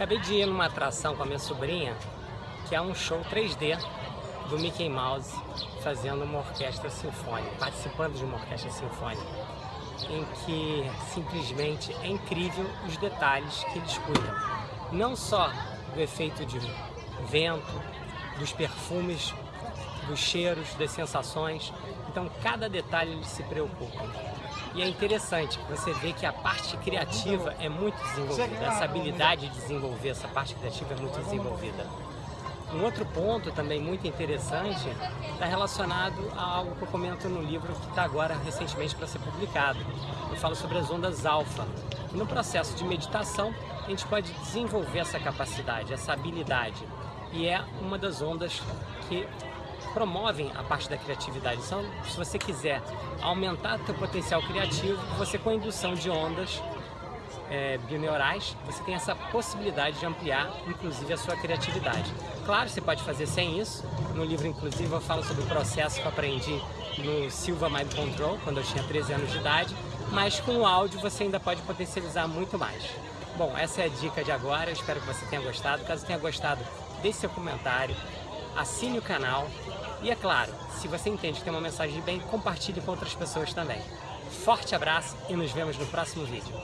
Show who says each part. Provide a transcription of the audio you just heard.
Speaker 1: Acabei de ir numa atração com a minha sobrinha, que é um show 3D do Mickey Mouse fazendo uma orquestra sinfônica, participando de uma orquestra sinfônica, em que simplesmente é incrível os detalhes que eles cuidam. Não só do efeito de vento, dos perfumes, dos cheiros, das sensações. Então, cada detalhe eles se preocupam. E é interessante, você vê que a parte criativa é muito desenvolvida, essa habilidade de desenvolver essa parte criativa é muito desenvolvida. Um outro ponto também muito interessante está relacionado a algo que eu comento no livro que está agora recentemente para ser publicado. Eu falo sobre as ondas alfa. No processo de meditação, a gente pode desenvolver essa capacidade, essa habilidade. E é uma das ondas que promovem a parte da criatividade. Então, se você quiser aumentar o seu potencial criativo, você com a indução de ondas é, bioneurais, você tem essa possibilidade de ampliar, inclusive, a sua criatividade. Claro, você pode fazer sem isso. No livro, inclusive, eu falo sobre o processo que eu aprendi no Silva Mind Control, quando eu tinha 13 anos de idade, mas com o áudio você ainda pode potencializar muito mais. Bom, essa é a dica de agora, eu espero que você tenha gostado. Caso tenha gostado, deixe seu comentário, assine o canal e, é claro, se você entende que tem uma mensagem de bem, compartilhe com outras pessoas também. Forte abraço e nos vemos no próximo vídeo.